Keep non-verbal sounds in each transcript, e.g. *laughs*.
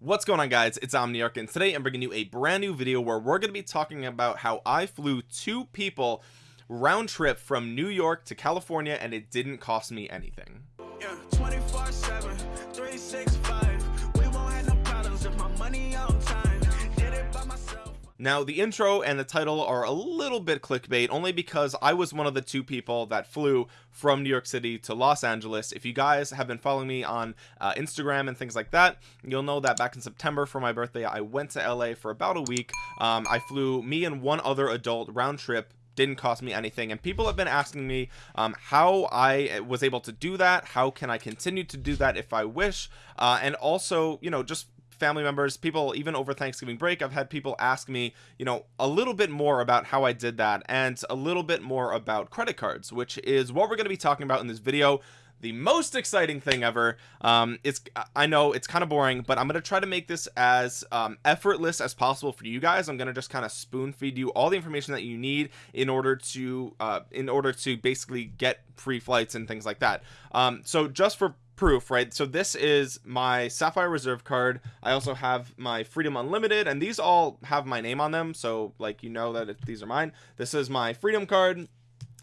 what's going on guys? It's omniarch and today i'm bringing you a brand new video where we're going to be talking about how i flew two people round trip from new york to california and it didn't cost me anything. Yeah, 24 7 365 now the intro and the title are a little bit clickbait only because I was one of the two people that flew from New York City to Los Angeles. If you guys have been following me on uh, Instagram and things like that you'll know that back in September for my birthday I went to LA for about a week. Um, I flew me and one other adult round trip. Didn't cost me anything. And people have been asking me um, how I was able to do that how can I continue to do that if I wish? Uh, and also you know just family members people even over Thanksgiving break I've had people ask me you know a little bit more about how I did that and a little bit more about credit cards which is what we're going to be talking about in this video. The most exciting thing ever. Um it's i know it's kind of boring but i'm gonna try to make this as um, effortless as possible for you guys. I'm gonna just kind of spoon feed you all the information that you need in order to uh in order to basically get free flights and things like that. Um so just for proof right so this is my sapphire reserve card i also have my freedom unlimited and these all have my name on them so like you know that these are mine this is my freedom card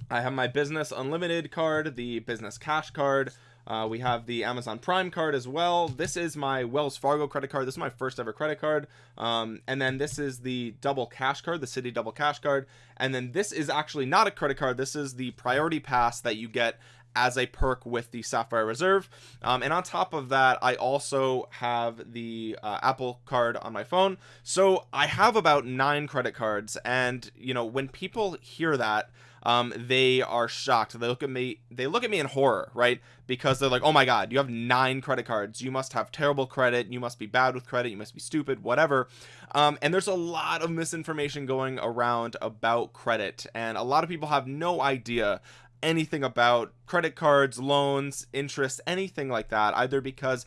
i have my business unlimited card the business cash card uh, we have the Amazon Prime card as well. This is my Wells Fargo credit card. This is my first ever credit card. Um, and then this is the double cash card, the Citi double cash card. And then this is actually not a credit card. This is the priority pass that you get as a perk with the sapphire reserve. Um, and on top of that i also have the uh, apple card on my phone. So i have about nine credit cards and you know when people hear that um, they are shocked. They look at me they look at me in horror right? Because they're like oh my god you have nine credit cards. You must have terrible credit. You must be bad with credit. You must be stupid whatever. Um, and there's a lot of misinformation going around about credit and a lot of people have no idea anything about credit cards loans interest anything like that either because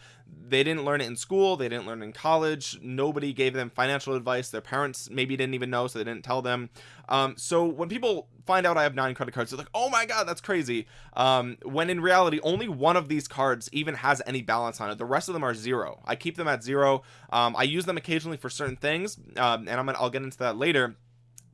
they didn't learn it in school they didn't learn in college nobody gave them financial advice their parents maybe didn't even know so they didn't tell them. Um, so when people find out I have nine credit cards they're like oh my god that's crazy. Um, when in reality only one of these cards even has any balance on it. The rest of them are zero. I keep them at zero. Um, I use them occasionally for certain things um, and I'm gonna I'll get into that later.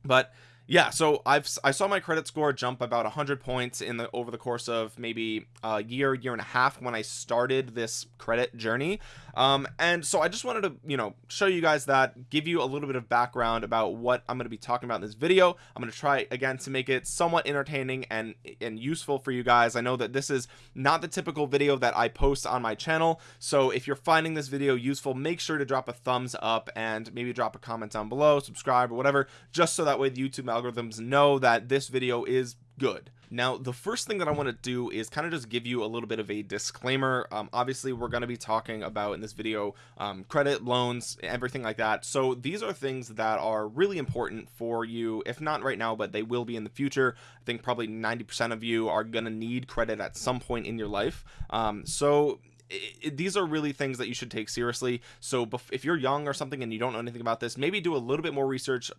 But yeah so i've i saw my credit score jump about 100 points in the over the course of maybe a year year and a half when i started this credit journey. Um and so i just wanted to you know show you guys that give you a little bit of background about what i'm going to be talking about in this video. I'm going to try again to make it somewhat entertaining and and useful for you guys. I know that this is not the typical video that i post on my channel. So if you're finding this video useful make sure to drop a thumbs up and maybe drop a comment down below subscribe or whatever just so that way the youtube algorithms know that this video is good. Now the first thing that I want to do is kind of just give you a little bit of a disclaimer. Um, obviously we're going to be talking about in this video um, credit loans everything like that. So these are things that are really important for you. If not right now but they will be in the future. I think probably 90% of you are gonna need credit at some point in your life. Um, so it, these are really things that you should take seriously. So if you're young or something and you don't know anything about this maybe do a little bit more research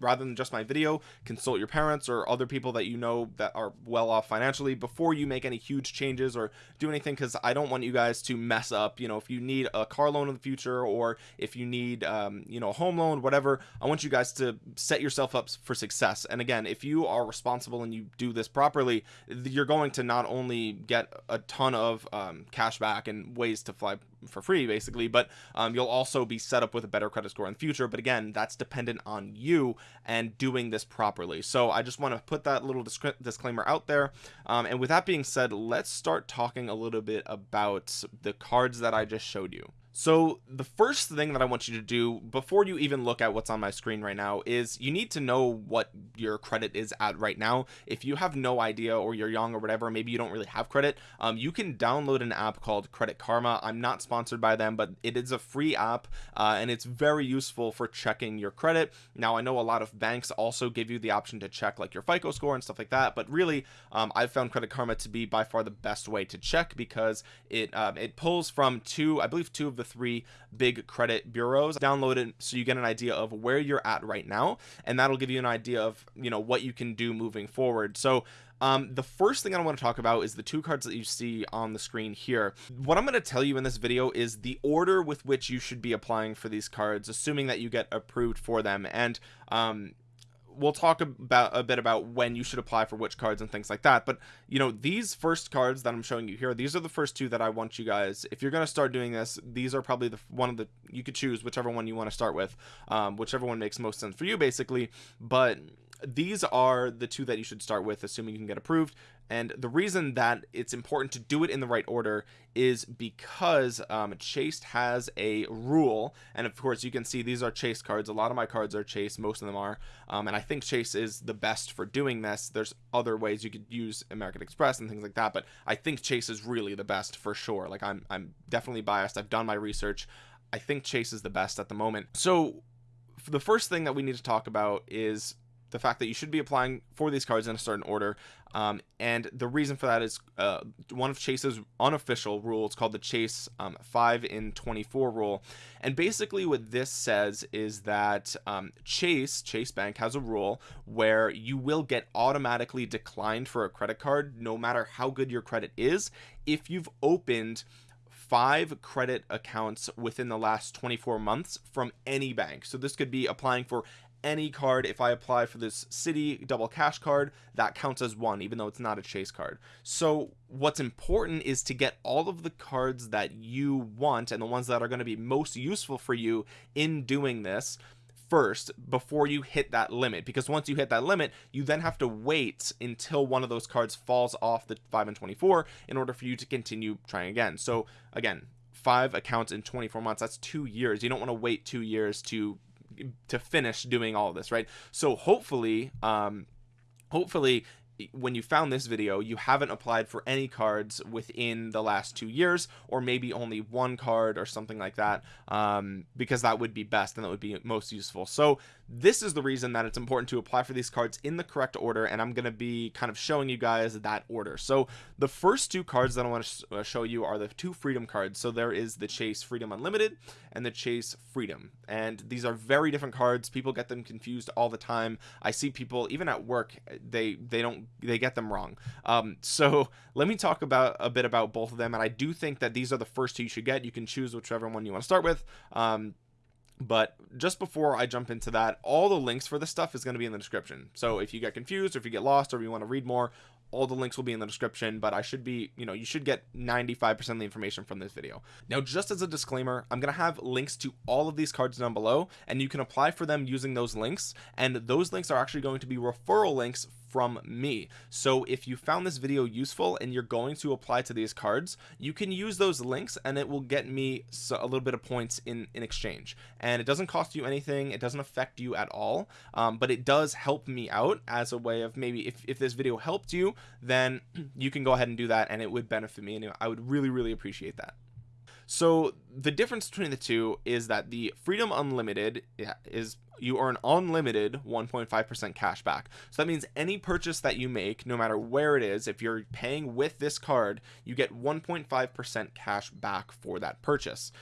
rather than just my video. Consult your parents or other people that you know that are well off financially before you make any huge changes or do anything because I don't want you guys to mess up. You know if you need a car loan in the future or if you need um, you know a home loan whatever I want you guys to set yourself up for success. And again if you are responsible and you do this properly you're going to not only get a ton of um, cash back back and ways to fly for free basically but um, you'll also be set up with a better credit score in the future but again that's dependent on you and doing this properly. So I just want to put that little disclaimer out there. Um, and with that being said let's start talking a little bit about the cards that I just showed you so the first thing that I want you to do before you even look at what's on my screen right now is you need to know what your credit is at right now. If you have no idea or you're young or whatever maybe you don't really have credit um, you can download an app called credit karma. I'm not sponsored by them but it is a free app uh, and it's very useful for checking your credit. Now I know a lot of banks also give you the option to check like your FICO score and stuff like that but really um, I've found credit karma to be by far the best way to check because it um, it pulls from two I believe two of the three big credit bureaus download it so you get an idea of where you're at right now and that'll give you an idea of you know what you can do moving forward so um, the first thing I want to talk about is the two cards that you see on the screen here. What I'm going to tell you in this video is the order with which you should be applying for these cards, assuming that you get approved for them. And um, we'll talk about a bit about when you should apply for which cards and things like that but you know these first cards that i'm showing you here these are the first two that i want you guys if you're going to start doing this these are probably the one of the you could choose whichever one you want to start with um, whichever one makes most sense for you basically but these are the two that you should start with assuming you can get approved. And the reason that it's important to do it in the right order is because um, chased has a rule. And of course you can see these are chase cards. A lot of my cards are chase. Most of them are. Um, and I think chase is the best for doing this. There's other ways you could use American Express and things like that but I think chase is really the best for sure. Like I'm, I'm definitely biased. I've done my research. I think chase is the best at the moment. So the first thing that we need to talk about is the fact that you should be applying for these cards in a certain order um, and the reason for that is uh, one of chase's unofficial rules called the chase um, 5 in 24 rule. And basically what this says is that um, chase chase bank has a rule where you will get automatically declined for a credit card no matter how good your credit is if you've opened five credit accounts within the last 24 months from any bank. So this could be applying for any card. If I apply for this Citi double cash card that counts as one even though it's not a chase card. So what's important is to get all of the cards that you want and the ones that are going to be most useful for you in doing this first before you hit that limit because once you hit that limit you then have to wait until one of those cards falls off the 5 and 24 in order for you to continue trying again. So again five accounts in 24 months that's two years. You don't want to wait two years to to finish doing all this right? So hopefully um hopefully when you found this video you haven't applied for any cards within the last two years or maybe only one card or something like that um, because that would be best and that would be most useful. So this is the reason that it's important to apply for these cards in the correct order and I'm gonna be kind of showing you guys that order. So the first two cards that I want to uh, show you are the two freedom cards. So there is the chase freedom unlimited and the chase freedom. And these are very different cards. People get them confused all the time. I see people even at work they they don't they get them wrong. Um so *laughs* let me talk about a bit about both of them. And I do think that these are the first two you should get. You can choose whichever one you want to start with. Um but just before I jump into that all the links for this stuff is going to be in the description. So if you get confused or if you get lost or you want to read more all the links will be in the description. But I should be you know you should get 95% of the information from this video. Now just as a disclaimer I'm gonna have links to all of these cards down below and you can apply for them using those links. And those links are actually going to be referral links from me. So if you found this video useful and you're going to apply to these cards you can use those links and it will get me a little bit of points in in exchange. And it doesn't cost you anything. It doesn't affect you at all. Um, but it does help me out as a way of maybe if, if this video helped you then *clears throat* you can go ahead and do that and it would benefit me. And I would really really appreciate that. So the difference between the two is that the freedom unlimited is you earn unlimited 1.5% cash back. So that means any purchase that you make no matter where it is if you're paying with this card you get 1.5% cash back for that purchase.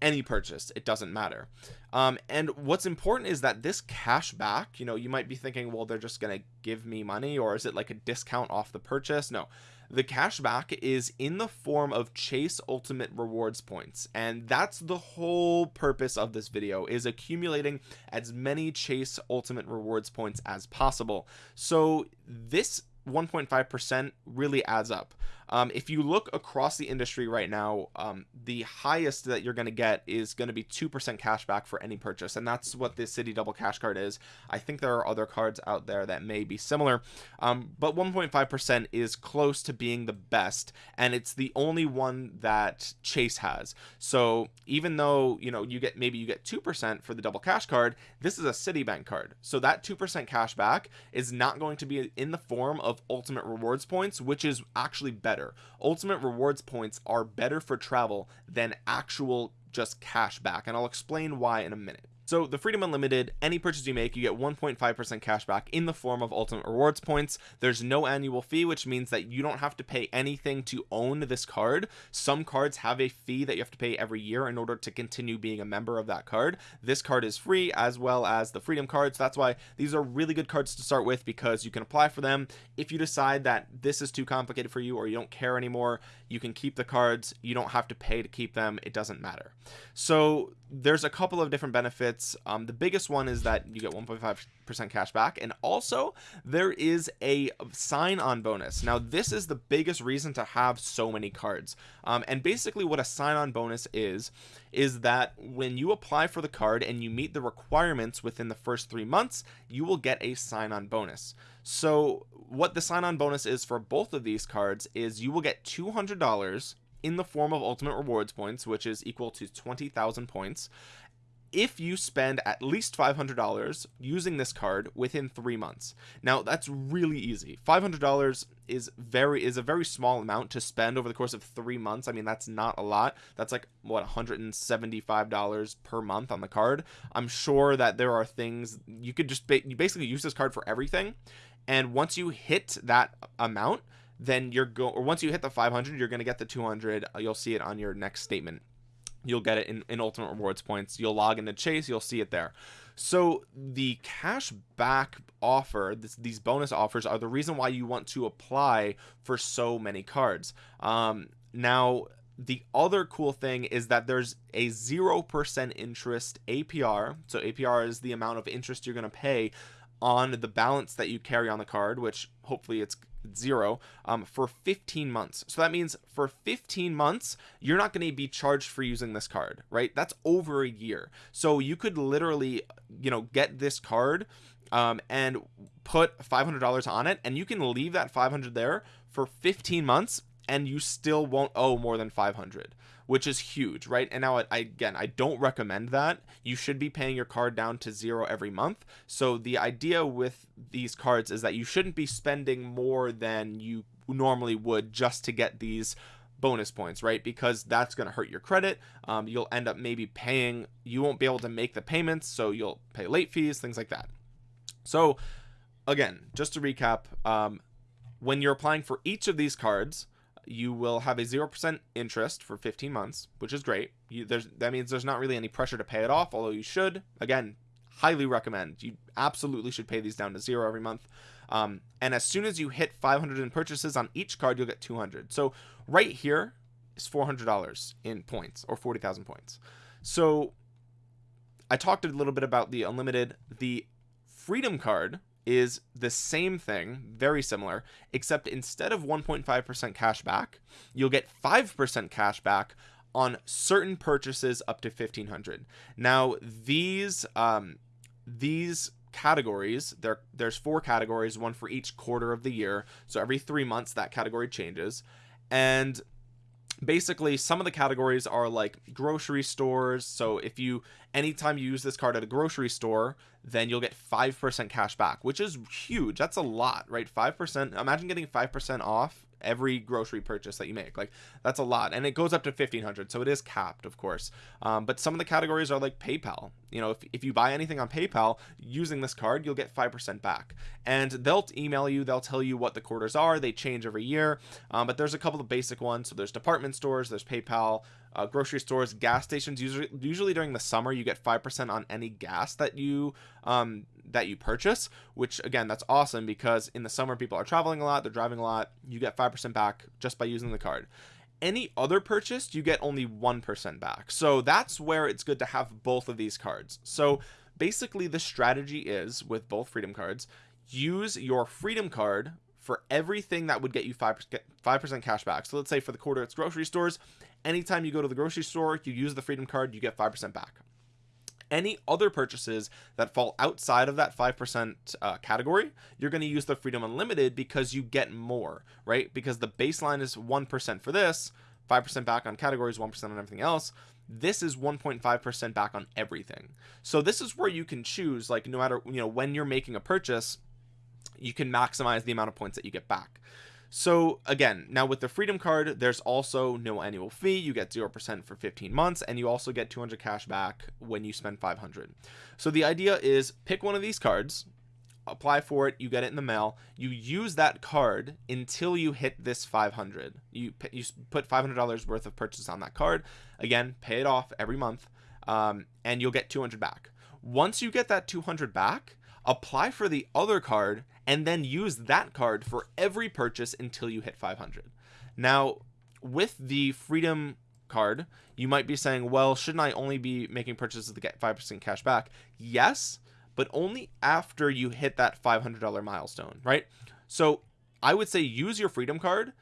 Any purchase it doesn't matter. Um, and what's important is that this cash back you know you might be thinking well they're just gonna give me money or is it like a discount off the purchase? No the cashback is in the form of chase ultimate rewards points. And that's the whole purpose of this video is accumulating as many chase ultimate rewards points as possible. So this 1.5% really adds up um, if you look across the industry right now um, the highest that you're going to get is going to be 2% cash back for any purchase and that's what this Citi double cash card is. I think there are other cards out there that may be similar um, but 1.5% is close to being the best and it's the only one that Chase has. So even though you know you get maybe you get 2% for the double cash card this is a Citibank card. So that 2% cash back is not going to be in the form of ultimate rewards points which is actually better better. Ultimate rewards points are better for travel than actual just cash back and I'll explain why in a minute so the freedom unlimited any purchase you make you get 1.5 percent cash back in the form of ultimate rewards points. There's no annual fee which means that you don't have to pay anything to own this card. Some cards have a fee that you have to pay every year in order to continue being a member of that card. This card is free as well as the freedom cards. That's why these are really good cards to start with because you can apply for them. If you decide that this is too complicated for you or you don't care anymore you can keep the cards. You don't have to pay to keep them. It doesn't matter. So there's a couple of different benefits. Um, the biggest one is that you get 1.5 percent cash back and also there is a sign on bonus. Now this is the biggest reason to have so many cards. Um, and basically what a sign on bonus is is that when you apply for the card and you meet the requirements within the first three months you will get a sign on bonus. So what the sign on bonus is for both of these cards is you will get $200 in the form of ultimate rewards points which is equal to 20,000 points if you spend at least $500 using this card within three months. Now that's really easy. $500 is very is a very small amount to spend over the course of three months. I mean that's not a lot. That's like what $175 per month on the card. I'm sure that there are things you could just ba you basically use this card for everything and once you hit that amount then you're go or once you hit the 500 you're going to get the 200 you'll see it on your next statement. You'll get it in, in ultimate rewards points. You'll log into chase you'll see it there. So the cash back offer this, these bonus offers are the reason why you want to apply for so many cards. Um now the other cool thing is that there's a 0% interest APR so APR is the amount of interest you're going to pay on the balance that you carry on the card which hopefully it's zero um, for 15 months. So that means for 15 months you're not going to be charged for using this card right? That's over a year. So you could literally you know get this card um, and put $500 on it and you can leave that 500 there for 15 months and you still won't owe more than 500 which is huge right? And now I, again I don't recommend that. You should be paying your card down to zero every month. So the idea with these cards is that you shouldn't be spending more than you normally would just to get these bonus points right? Because that's going to hurt your credit. Um, you'll end up maybe paying you won't be able to make the payments so you'll pay late fees things like that. So again just to recap um, when you're applying for each of these cards you will have a 0% interest for 15 months which is great. You, there's that means there's not really any pressure to pay it off although you should. Again highly recommend. You absolutely should pay these down to zero every month. Um, and as soon as you hit 500 in purchases on each card you'll get 200 so right here is $400 in points or 40,000 points. So I talked a little bit about the unlimited. The freedom card is the same thing very similar except instead of 1.5% cash back you'll get 5% cash back on certain purchases up to 1500 now these um these categories there there's four categories one for each quarter of the year. So every three months that category changes. And basically some of the categories are like grocery stores. So if you anytime you use this card at a grocery store then you'll get five percent cash back which is huge. That's a lot right? Five percent imagine getting five percent off every grocery purchase that you make. Like that's a lot. And it goes up to 1500 so it is capped of course. Um, but some of the categories are like PayPal. You know if, if you buy anything on PayPal using this card you'll get 5% back. And they'll email you they'll tell you what the quarters are they change every year. Um, but there's a couple of basic ones. So there's department stores there's PayPal uh, grocery stores gas stations usually usually during the summer you get 5% on any gas that you um, that you purchase which again that's awesome because in the summer people are traveling a lot they're driving a lot you get 5% back just by using the card. Any other purchase you get only 1% back. So that's where it's good to have both of these cards. So basically the strategy is with both freedom cards use your freedom card for everything that would get you 5 5% cash back. So let's say for the quarter it's grocery stores. Anytime you go to the grocery store you use the freedom card you get 5% back. Any other purchases that fall outside of that 5% uh, category you're going to use the freedom unlimited because you get more right? Because the baseline is 1% for this 5% back on categories 1% on everything else. This is 1.5% back on everything. So this is where you can choose like no matter you know when you're making a purchase you can maximize the amount of points that you get back. So again now with the freedom card there's also no annual fee. You get 0% for 15 months and you also get 200 cash back when you spend 500 so the idea is pick one of these cards apply for it you get it in the mail. You use that card until you hit this 500 you you put $500 worth of purchase on that card. Again pay it off every month um, and you'll get 200 back. Once you get that 200 back apply for the other card and then use that card for every purchase until you hit 500 now with the freedom card you might be saying well shouldn't I only be making purchases to get 5% cash back? Yes but only after you hit that $500 milestone right? So I would say use your freedom card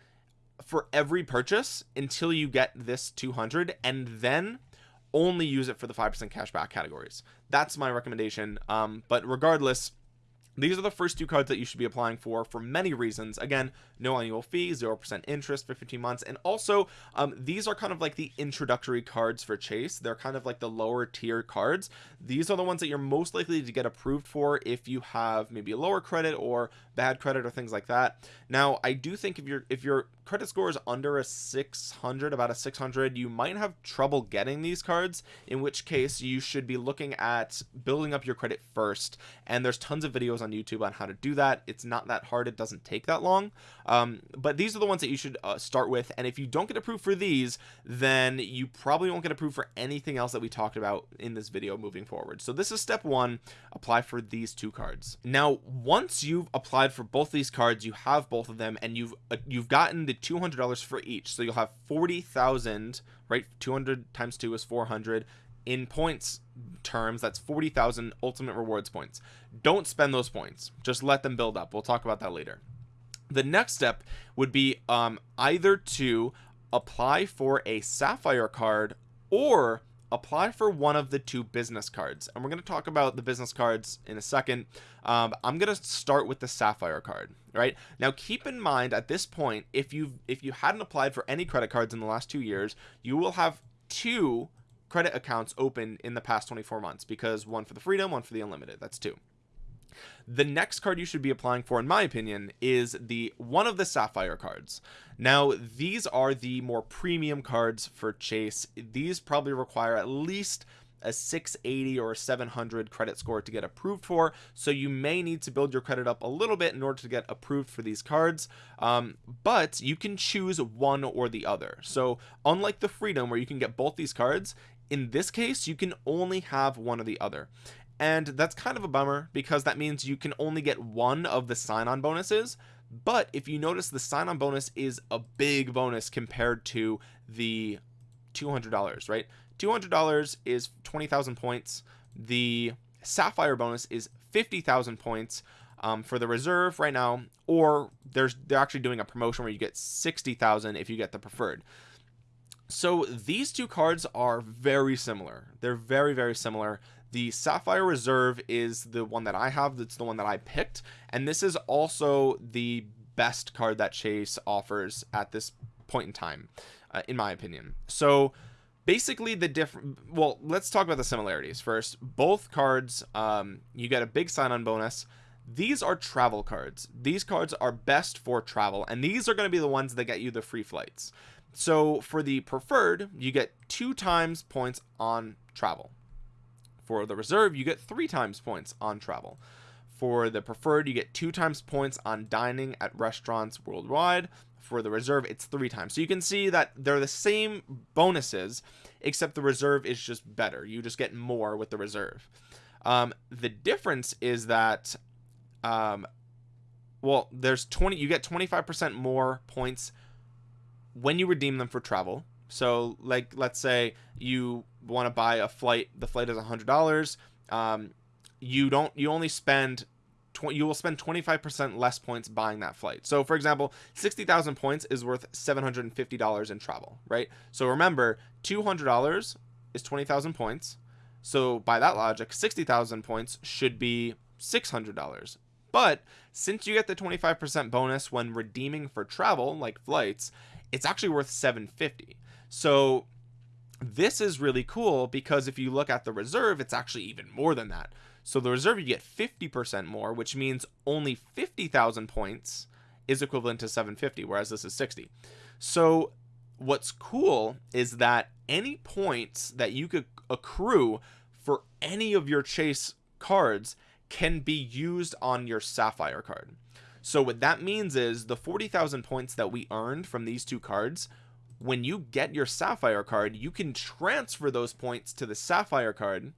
for every purchase until you get this 200 and then only use it for the 5% cashback categories. That's my recommendation um but regardless these are the first two cards that you should be applying for for many reasons. Again no annual fee 0% interest for 15 months and also um, these are kind of like the introductory cards for chase. They're kind of like the lower tier cards. These are the ones that you're most likely to get approved for if you have maybe a lower credit or bad credit or things like that. Now I do think if you're if your credit score is under a 600 about a 600 you might have trouble getting these cards in which case you should be looking at building up your credit first. And there's tons of videos on YouTube on how to do that. It's not that hard. It doesn't take that long. Um, but these are the ones that you should uh, start with. And if you don't get approved for these then you probably won't get approved for anything else that we talked about in this video moving forward. So this is step one. Apply for these two cards. Now once you've applied for both these cards you have both of them and you've uh, you've gotten the $200 for each. So you'll have 40,000 right? 200 times 2 is 400 in points terms that's 40,000 ultimate rewards points. Don't spend those points. Just let them build up. We'll talk about that later. The next step would be um, either to apply for a sapphire card or apply for one of the two business cards and we're going to talk about the business cards in a second. Um, i'm going to start with the sapphire card right? Now keep in mind at this point if you if you hadn't applied for any credit cards in the last two years you will have two credit accounts open in the past 24 months because one for the freedom one for the unlimited that's two the next card you should be applying for in my opinion is the one of the sapphire cards. Now these are the more premium cards for chase. These probably require at least a 680 or a 700 credit score to get approved for so you may need to build your credit up a little bit in order to get approved for these cards. Um, but you can choose one or the other. So unlike the freedom where you can get both these cards in this case you can only have one or the other and that's kind of a bummer because that means you can only get one of the sign-on bonuses. But if you notice the sign-on bonus is a big bonus compared to the $200 right? $200 is 20,000 points. The sapphire bonus is 50,000 points um, for the reserve right now or there's they're actually doing a promotion where you get 60,000 if you get the preferred. So these two cards are very similar. They're very very similar the sapphire reserve is the one that I have that's the one that I picked and this is also the best card that chase offers at this point in time uh, in my opinion. So basically the different well let's talk about the similarities first. Both cards um you get a big sign-on bonus. These are travel cards. These cards are best for travel and these are going to be the ones that get you the free flights. So for the preferred you get two times points on travel for the reserve you get three times points on travel. For the preferred you get two times points on dining at restaurants worldwide. For the reserve it's three times. So you can see that they're the same bonuses except the reserve is just better. You just get more with the reserve. Um, the difference is that um, well there's 20 you get 25% more points when you redeem them for travel. So like let's say you want to buy a flight the flight is a hundred dollars um, you don't you only spend you will spend 25% less points buying that flight. So for example 60,000 points is worth $750 in travel right? So remember $200 is 20,000 points. So by that logic 60,000 points should be $600 but since you get the 25% bonus when redeeming for travel like flights it's actually worth 750 so this is really cool because if you look at the reserve it's actually even more than that. So the reserve you get 50% more which means only 50,000 points is equivalent to 750 whereas this is 60 so what's cool is that any points that you could accrue for any of your chase cards can be used on your sapphire card. So what that means is the 40,000 points that we earned from these two cards when you get your sapphire card you can transfer those points to the sapphire card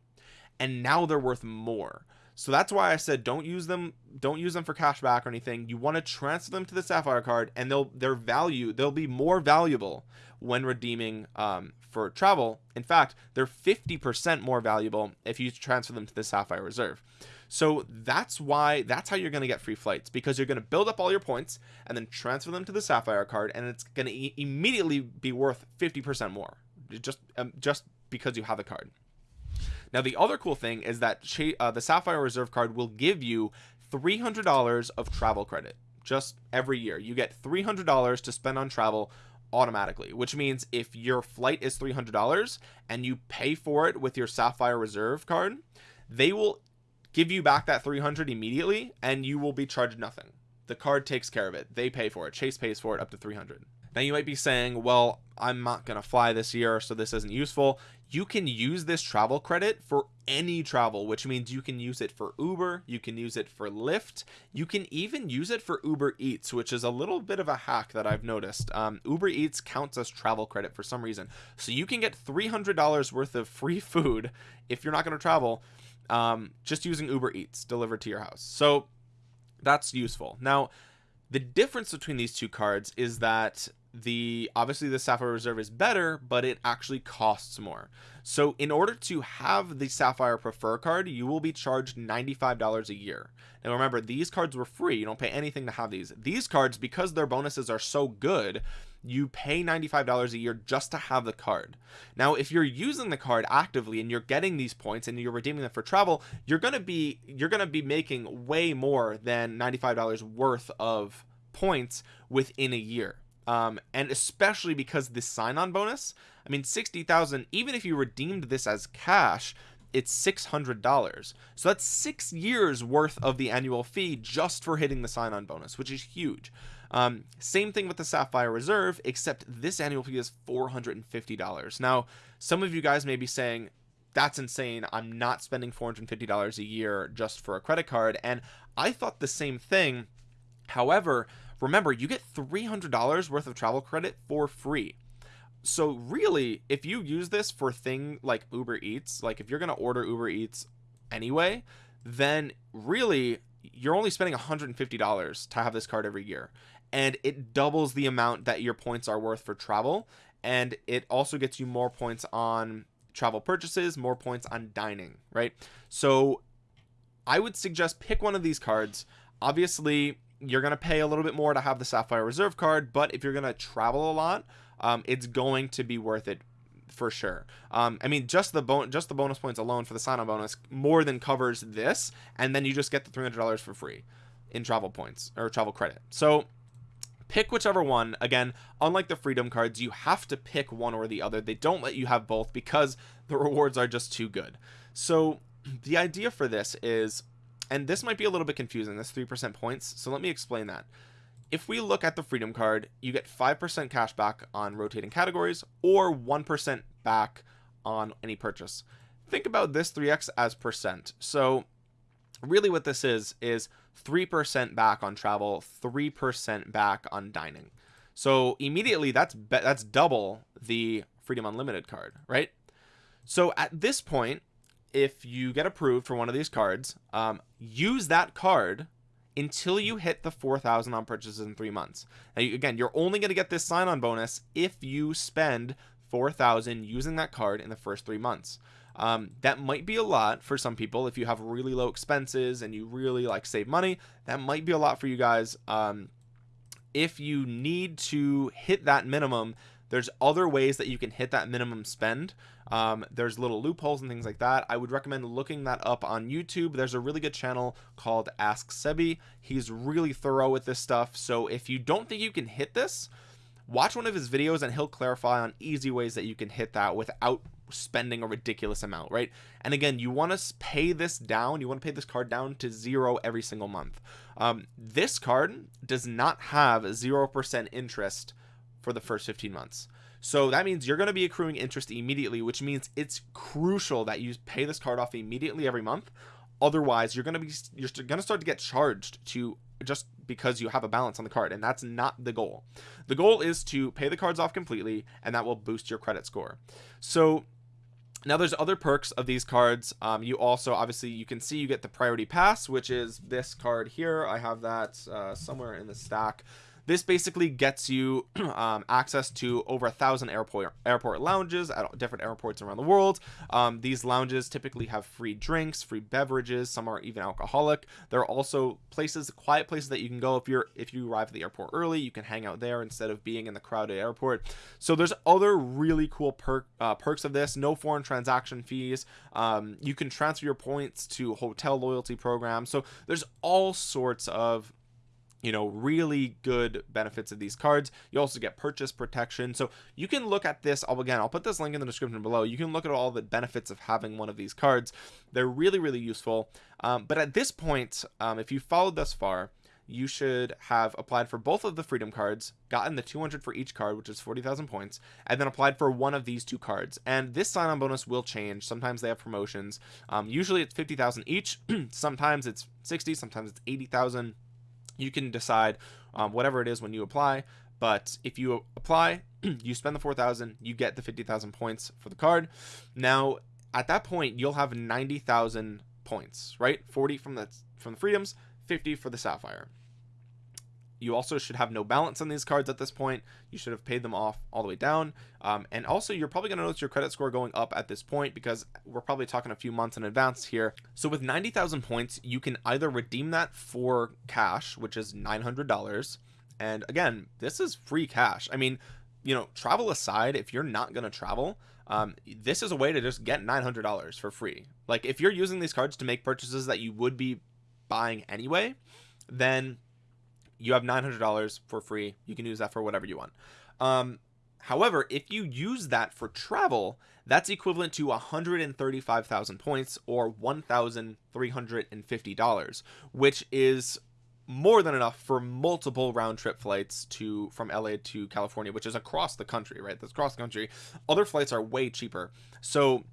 and now they're worth more. So that's why I said don't use them don't use them for cash back or anything. You want to transfer them to the sapphire card and they'll their value they'll be more valuable when redeeming um, for travel. In fact they're 50% more valuable if you transfer them to the sapphire reserve so that's why that's how you're going to get free flights because you're going to build up all your points and then transfer them to the sapphire card and it's going to immediately be worth 50% more just um, just because you have the card. Now the other cool thing is that uh, the sapphire reserve card will give you $300 of travel credit just every year. You get $300 to spend on travel automatically which means if your flight is $300 and you pay for it with your sapphire reserve card they will give you back that 300 immediately and you will be charged nothing. The card takes care of it. They pay for it. Chase pays for it up to 300 now you might be saying well i'm not gonna fly this year so this isn't useful. You can use this travel credit for any travel which means you can use it for uber you can use it for lyft you can even use it for uber eats which is a little bit of a hack that i've noticed. Um, uber eats counts as travel credit for some reason. So you can get $300 worth of free *laughs* food if you're not going to travel um, just using Uber Eats delivered to your house. So that's useful. Now, the difference between these two cards is that the obviously the sapphire reserve is better but it actually costs more so in order to have the sapphire prefer card you will be charged $95 a year now remember these cards were free you don't pay anything to have these these cards because their bonuses are so good you pay $95 a year just to have the card. Now if you're using the card actively and you're getting these points and you're redeeming them for travel you're gonna be you're gonna be making way more than $95 worth of points within a year. Um, and especially because this sign-on bonus I mean 60,000 even if you redeemed this as cash it's $600 so that's six years worth of the annual fee just for hitting the sign-on bonus which is huge um, same thing with the sapphire reserve except this annual fee is $450 now some of you guys may be saying that's insane. I'm not spending $450 a year just for a credit card. And i thought the same thing. However remember you get $300 worth of travel credit for free. So really if you use this for thing like uber eats like if you're gonna order uber eats anyway then really you're only spending $150 to have this card every year and it doubles the amount that your points are worth for travel and it also gets you more points on travel purchases more points on dining right? So I would suggest pick one of these cards. Obviously you're gonna pay a little bit more to have the sapphire reserve card but if you're gonna travel a lot um, it's going to be worth it for sure. Um, I mean just the bone just the bonus points alone for the sign-on bonus more than covers this and then you just get the $300 for free in travel points or travel credit. So pick whichever one. Again unlike the freedom cards you have to pick one or the other. They don't let you have both because *laughs* the rewards are just too good. So *clears throat* the idea for this is and this might be a little bit confusing this 3% points so let me explain that. If we look at the freedom card you get 5% cash back on rotating categories or 1% back on any purchase. Think about this 3x as percent. So really what this is is 3% back on travel 3% back on dining so immediately that's that's double the freedom unlimited card right so at this point if you get approved for one of these cards um, use that card until you hit the 4,000 on purchases in three months. Now, you, again, you're only going to get this sign on bonus if you spend 4,000 using that card in the first three months. Um, that might be a lot for some people. If you have really low expenses and you really like save money. That might be a lot for you guys. Um, if you need to hit that minimum, there's other ways that you can hit that minimum spend. Um, there's little loopholes and things like that. I would recommend looking that up on YouTube. There's a really good channel called ask Sebby. He's really thorough with this stuff. So if you don't think you can hit this watch one of his videos and he'll clarify on easy ways that you can hit that without spending a ridiculous amount right? And again you want to pay this down you want to pay this card down to zero every single month. Um, this card does not have 0% interest for the first 15 months. So that means you're going to be accruing interest immediately which means it's crucial that you pay this card off immediately every month. Otherwise you're going to be you're going to start to get charged to just because you have a balance on the card and that's not the goal. The goal is to pay the cards off completely and that will boost your credit score. So now there's other perks of these cards. Um, you also obviously you can see you get the priority pass which is this card here. I have that uh, somewhere in the stack this basically gets you *clears throat* um, access to over a thousand airport airport lounges at different airports around the world. Um, these lounges typically have free drinks free beverages. Some are even alcoholic. There are also places quiet places that you can go if you're if you arrive at the airport early. You can hang out there instead of being in the crowded airport. So there's other really cool perk uh, perks of this. No foreign transaction fees. Um, you can transfer your points to hotel loyalty programs. So there's all sorts of you know really good benefits of these cards. You also get purchase protection. So you can look at this I'll again I'll put this link in the description below. You can look at all the benefits of having one of these cards. They're really really useful. Um, but at this point um, if you followed thus far you should have applied for both of the freedom cards gotten the 200 for each card which is 40,000 points and then applied for one of these two cards. And this sign-on bonus will change. Sometimes they have promotions. Um, usually it's 50,000 each. *clears throat* Sometimes it's 60 sometimes it's 80,000 you can decide um, whatever it is when you apply. But if you apply *clears throat* you spend the 4,000 you get the 50,000 points for the card. Now at that point you'll have 90,000 points right? 40 from the from the freedoms 50 for the sapphire you also should have no balance on these cards at this point. You should have paid them off all the way down. Um, and also you're probably going to notice your credit score going up at this point because we're probably talking a few months in advance here. So with 90,000 points you can either redeem that for cash which is $900 and again this is free cash. I mean you know travel aside if you're not going to travel um, this is a way to just get $900 for free. Like if you're using these cards to make purchases that you would be buying anyway then you have $900 for free. You can use that for whatever you want. Um, however if you use that for travel that's equivalent to 135,000 points or $1,350 which is more than enough for multiple round trip flights to from LA to California which is across the country right? That's cross country. other flights are way cheaper. So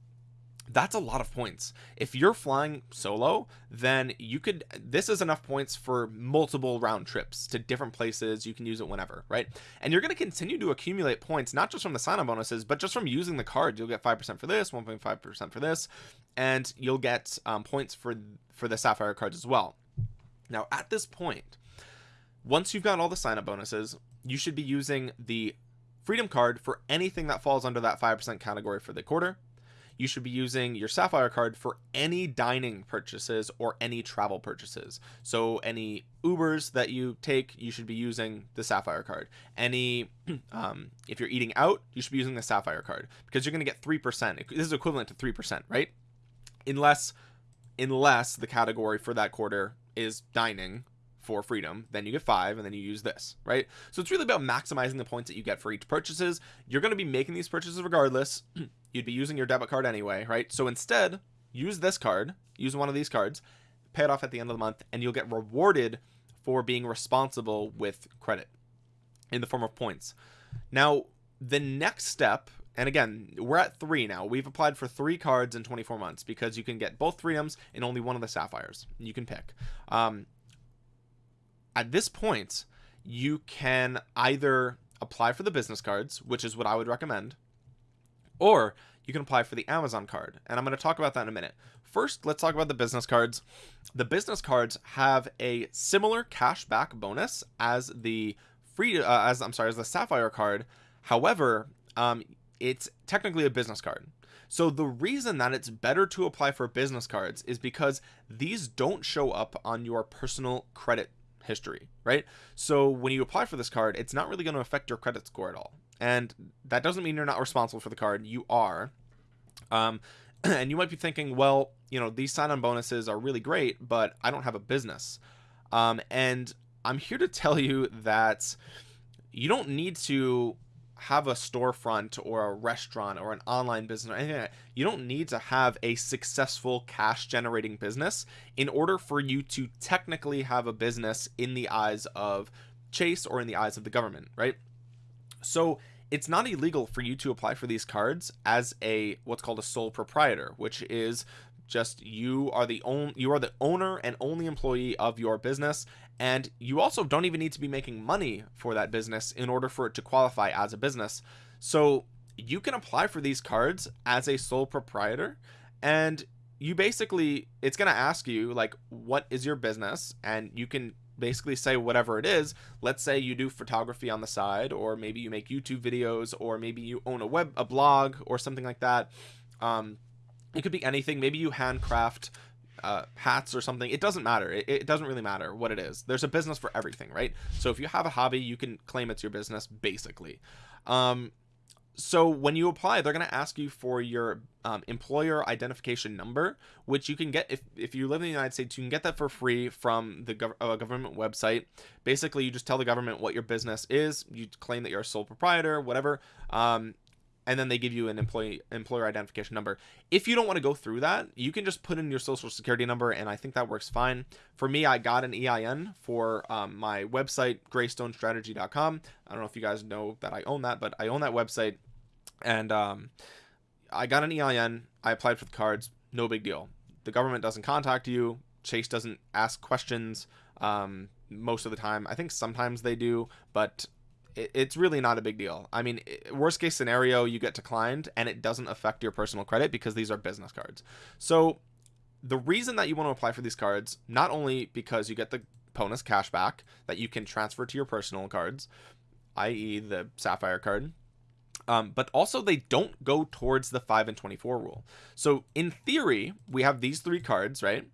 that's a lot of points. If you're flying solo then you could this is enough points for multiple round trips to different places. You can use it whenever right? And you're going to continue to accumulate points not just from the sign-on bonuses but just from using the card you'll get 5% for this 1.5% for this and you'll get um, points for for the sapphire cards as well. Now at this point once you've got all the sign-up bonuses you should be using the freedom card for anything that falls under that 5% category for the quarter you should be using your sapphire card for any dining purchases or any travel purchases. So any ubers that you take you should be using the sapphire card. Any *clears throat* um, if you're eating out you should be using the sapphire card because you're going to get three percent. This is equivalent to three percent right? Unless unless the category for that quarter is dining for freedom then you get five and then you use this right? So it's really about maximizing the points that you get for each purchases. You're going to be making these purchases regardless. *clears throat* You'd be using your debit card anyway right? So instead use this card use one of these cards pay it off at the end of the month and you'll get rewarded for being responsible with credit in the form of points. Now the next step and again we're at three now. We've applied for three cards in 24 months because you can get both freedoms in only one of the sapphires you can pick. Um, at this point you can either apply for the business cards which is what I would recommend or you can apply for the Amazon card. And I'm going to talk about that in a minute. First let's talk about the business cards. The business cards have a similar cashback bonus as the free uh, as I'm sorry as the sapphire card. However um, it's technically a business card. So the reason that it's better to apply for business cards is because these don't show up on your personal credit history right? So when you apply for this card it's not really going to affect your credit score at all. And that doesn't mean you're not responsible for the card you are. Um *clears throat* and you might be thinking well you know these sign-on bonuses are really great but I don't have a business. Um and I'm here to tell you that you don't need to have a storefront or a restaurant or an online business or anything like you don't need to have a successful cash generating business in order for you to technically have a business in the eyes of Chase or in the eyes of the government, right? So it's not illegal for you to apply for these cards as a what's called a sole proprietor, which is just you are the only you are the owner and only employee of your business and you also don't even need to be making money for that business in order for it to qualify as a business. So you can apply for these cards as a sole proprietor and you basically it's going to ask you like what is your business? And you can basically say whatever it is. Let's say you do photography on the side or maybe you make youtube videos or maybe you own a web a blog or something like that. Um it could be anything. Maybe you handcraft uh, hats or something it doesn't matter. It, it, doesn't really matter what it is. There's a business for everything right? So if you have a hobby you can claim it's your business basically. Um so when you apply they're going to ask you for your um, employer identification number which you can get if, if you live in the united states you can get that for free from the gov uh, government website. Basically you just tell the government what your business is. You claim that you're a sole proprietor whatever. Um, and then they give you an employee employer identification number. If you don't want to go through that you can just put in your social security number and i think that works fine. For me i got an ein for um, my website greystonestrategy.com i don't know if you guys know that i own that but i own that website and um, i got an ein i applied for the cards no big deal. The government doesn't contact you chase doesn't ask questions um, most of the time. I think sometimes they do but it's really not a big deal. I mean, worst case scenario, you get declined and it doesn't affect your personal credit because these are business cards. So the reason that you want to apply for these cards, not only because you get the bonus cash back that you can transfer to your personal cards, i.e. the Sapphire card, um, but also they don't go towards the 5 and 24 rule. So in theory, we have these three cards, right?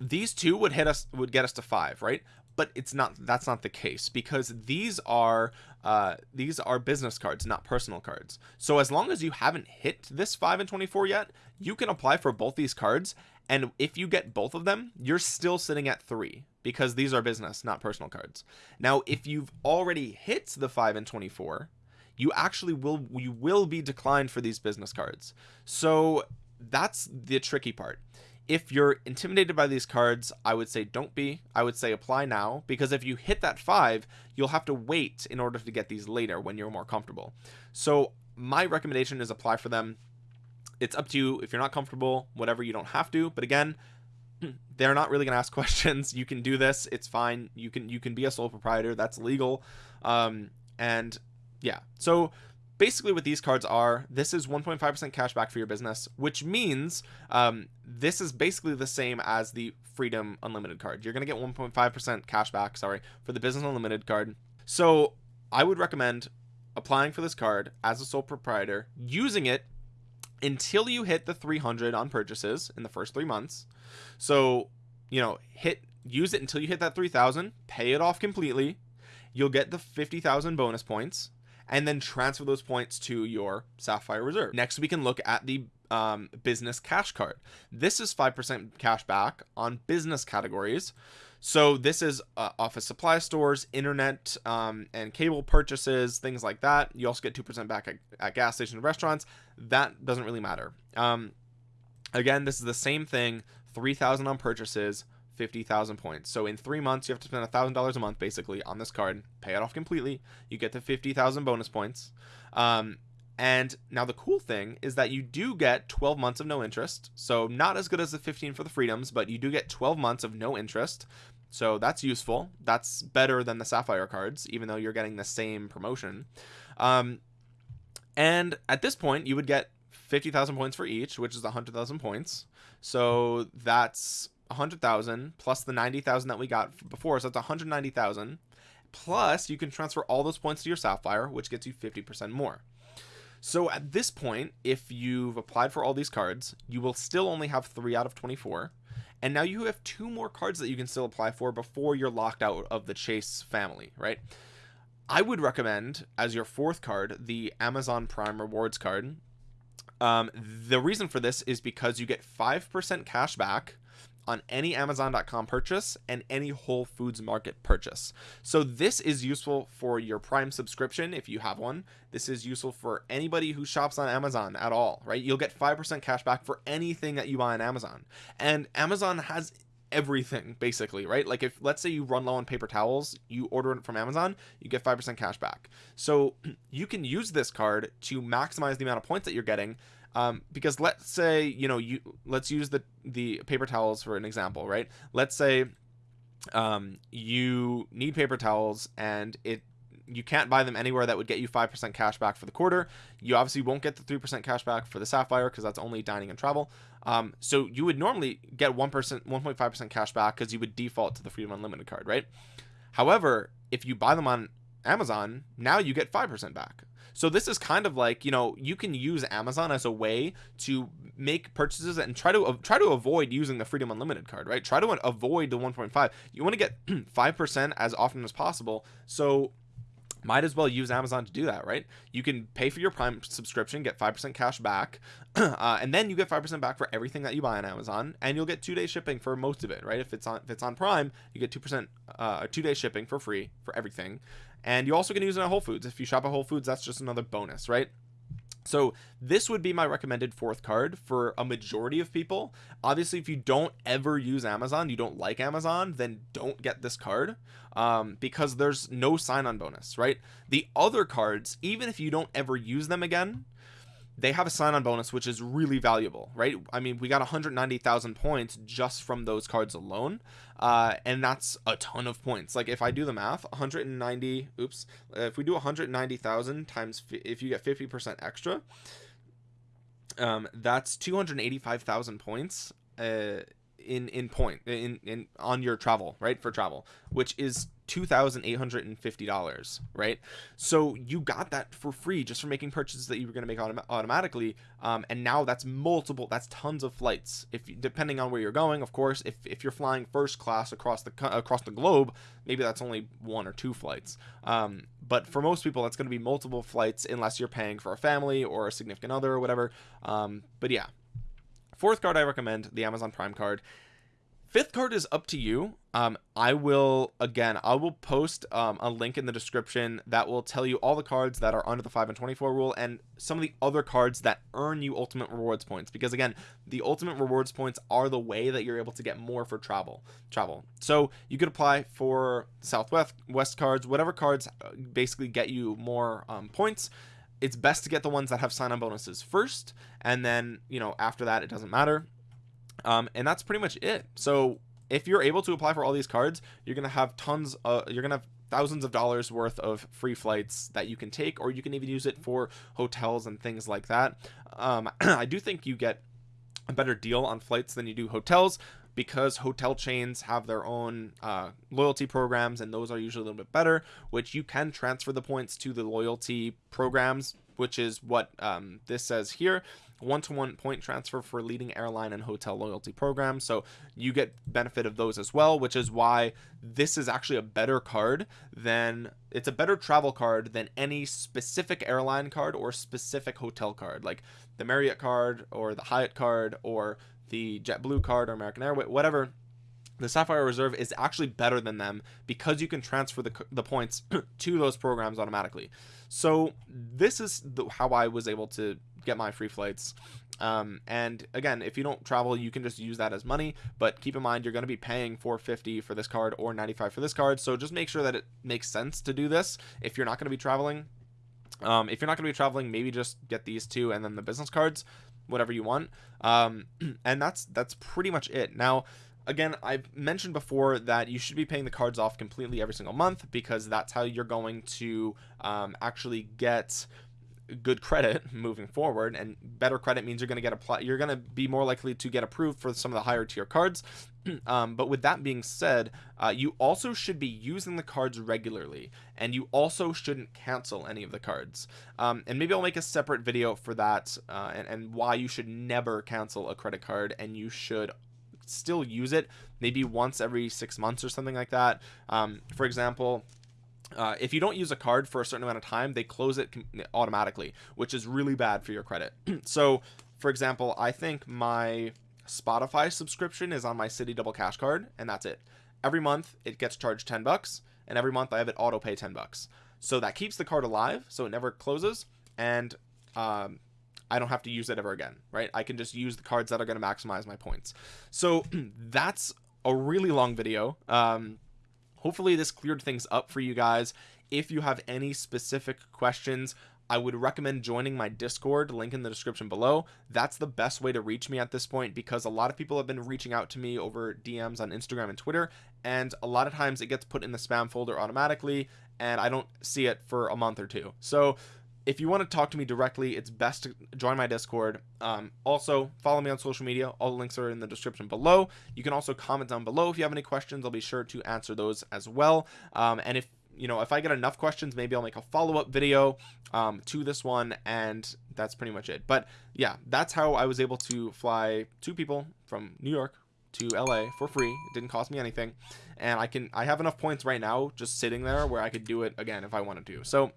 These two would hit us, would get us to five, right? But it's not that's not the case because these are uh these are business cards not personal cards. So as long as you haven't hit this 5 and 24 yet you can apply for both these cards. And if you get both of them you're still sitting at three because these are business not personal cards. Now if you've already hit the 5 and 24 you actually will you will be declined for these business cards. So that's the tricky part if you're intimidated by these cards I would say don't be. I would say apply now because if you hit that five you'll have to wait in order to get these later when you're more comfortable. So my recommendation is apply for them. It's up to you. If you're not comfortable whatever you don't have to. But again *clears throat* they're not really gonna ask *laughs* questions. You can do this. It's fine. You can you can be a sole proprietor. That's legal. Um and yeah. So basically what these cards are this is 1.5% cash back for your business which means um, this is basically the same as the freedom unlimited card. You're gonna get 1.5% cash back sorry for the business unlimited card. So I would recommend applying for this card as a sole proprietor using it until you hit the 300 on purchases in the first three months. So you know hit use it until you hit that 3000 pay it off completely. You'll get the 50,000 bonus points and then transfer those points to your sapphire reserve. Next we can look at the um, business cash card. This is 5% cash back on business categories. So this is uh, office supply stores internet um, and cable purchases things like that. You also get 2% back at, at gas stations restaurants. That doesn't really matter. Um, again this is the same thing 3000 on purchases 50,000 points. So in three months, you have to spend a thousand dollars a month basically on this card, pay it off completely. You get the 50,000 bonus points. Um, and now the cool thing is that you do get 12 months of no interest. So not as good as the 15 for the freedoms, but you do get 12 months of no interest. So that's useful. That's better than the Sapphire cards, even though you're getting the same promotion. Um, and at this point, you would get 50,000 points for each, which is 100,000 points. So that's 100,000 plus the 90,000 that we got before. So that's 190,000. Plus, you can transfer all those points to your Sapphire, which gets you 50% more. So at this point, if you've applied for all these cards, you will still only have three out of 24. And now you have two more cards that you can still apply for before you're locked out of the Chase family, right? I would recommend as your fourth card, the Amazon Prime Rewards card. Um, the reason for this is because you get 5% cash back on any amazon.com purchase and any whole foods market purchase. So this is useful for your prime subscription if you have one. This is useful for anybody who shops on amazon at all right? You'll get 5% cash back for anything that you buy on amazon. And amazon has everything basically right? Like if let's say you run low on paper towels you order it from amazon you get 5% cash back. So *clears throat* you can use this card to maximize the amount of points that you're getting um, because let's say you know you let's use the the paper towels for an example right? Let's say um, you need paper towels and it you can't buy them anywhere that would get you 5% cash back for the quarter. You obviously won't get the 3% cash back for the sapphire because that's only dining and travel. Um, so you would normally get 1% 1.5% cash back because you would default to the freedom unlimited card right? However if you buy them on amazon now you get 5% back so this is kind of like, you know, you can use Amazon as a way to make purchases and try to uh, try to avoid using the Freedom Unlimited card, right? Try to avoid the 1.5. You want to get *clears throat* 5% as often as possible. So might as well use Amazon to do that, right? You can pay for your Prime subscription, get 5% cash back, *clears throat* uh, and then you get 5% back for everything that you buy on Amazon, and you'll get two day shipping for most of it, right? If it's on if it's on Prime, you get 2% uh, two day shipping for free for everything and you also can use it at Whole Foods if you shop at Whole Foods that's just another bonus right so this would be my recommended fourth card for a majority of people. Obviously if you don't ever use Amazon you don't like Amazon then don't get this card um, because there's no sign-on bonus right? The other cards even if you don't ever use them again they have a sign-on bonus which is really valuable right? I mean we got 190,000 points just from those cards alone uh, and that's a ton of points. Like if i do the math 190 oops if we do 190,000 times if you get 50 percent extra um, that's 285,000 points uh, in in point in in on your travel right for travel which is $2,850 right? So you got that for free just for making purchases that you were going to make autom automatically um, and now that's multiple that's tons of flights. If depending on where you're going of course if, if you're flying first class across the across the globe maybe that's only one or two flights. Um, but for most people that's going to be multiple flights unless you're paying for a family or a significant other or whatever. Um, but yeah fourth card I recommend the Amazon Prime card. Fifth card is up to you. Um i will again i will post um, a link in the description that will tell you all the cards that are under the 5 and 24 rule and some of the other cards that earn you ultimate rewards points. Because again the ultimate rewards points are the way that you're able to get more for travel travel. So you could apply for southwest west cards whatever cards uh, basically get you more um, points it's best to get the ones that have sign-on bonuses first and then you know after that it doesn't matter. Um, and that's pretty much it. So if you're able to apply for all these cards you're gonna have tons of you're gonna have thousands of dollars worth of free flights that you can take or you can even use it for hotels and things like that. Um, *clears throat* i do think you get a better deal on flights than you do hotels because hotel chains have their own uh, loyalty programs and those are usually a little bit better which you can transfer the points to the loyalty programs which is what um, this says here. One-to-one point transfer for leading airline and hotel loyalty programs so you get benefit of those as well which is why this is actually a better card than it's a better travel card than any specific airline card or specific hotel card. Like the Marriott card or the Hyatt card or the JetBlue card or American Airways whatever the Sapphire Reserve is actually better than them because you can transfer the, the points *clears throat* to those programs automatically. So this is the, how I was able to get my free flights. Um, and again, if you don't travel, you can just use that as money. But keep in mind, you're going to be paying 450 for this card or 95 for this card. So just make sure that it makes sense to do this if you're not going to be traveling. Um, if you're not going to be traveling, maybe just get these two and then the business cards, whatever you want. Um, *clears throat* and that's that's pretty much it. Now again i've mentioned before that you should be paying the cards off completely every single month because that's how you're going to um, actually get good credit *laughs* moving forward and better credit means you're going to get apply you're going to be more likely to get approved for some of the higher tier cards. *clears throat* Um, but with that being said uh, you also should be using the cards regularly and you also shouldn't cancel any of the cards. Um, and maybe I'll make a separate video for that uh, and, and why you should never cancel a credit card and you should still use it maybe once every six months or something like that. Um, for example uh, if you don't use a card for a certain amount of time they close it automatically which is really bad for your credit *clears throat* so for example I think my Spotify subscription is on my Citi Double Cash card, and that's it. Every month it gets charged 10 bucks, and every month I have it auto pay 10 bucks. So that keeps the card alive, so it never closes, and um, I don't have to use it ever again, right? I can just use the cards that are going to maximize my points. So *clears throat* that's a really long video. Um, hopefully this cleared things up for you guys. If you have any specific questions, I would recommend joining my Discord, link in the description below. That's the best way to reach me at this point because a lot of people have been reaching out to me over DMs on Instagram and Twitter, and a lot of times it gets put in the spam folder automatically, and I don't see it for a month or two. So if you want to talk to me directly, it's best to join my Discord. Um, also, follow me on social media. All the links are in the description below. You can also comment down below if you have any questions. I'll be sure to answer those as well. Um, and if you know, if I get enough questions, maybe I'll make a follow-up video um, to this one, and that's pretty much it. But yeah, that's how I was able to fly two people from New York to LA for free. It didn't cost me anything, and I can I have enough points right now just sitting there where I could do it again if I wanted to. So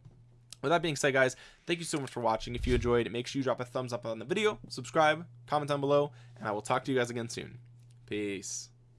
with that being said guys thank you so much for watching. If you enjoyed make sure you drop a thumbs up on the video subscribe comment down below and i will talk to you guys again soon. Peace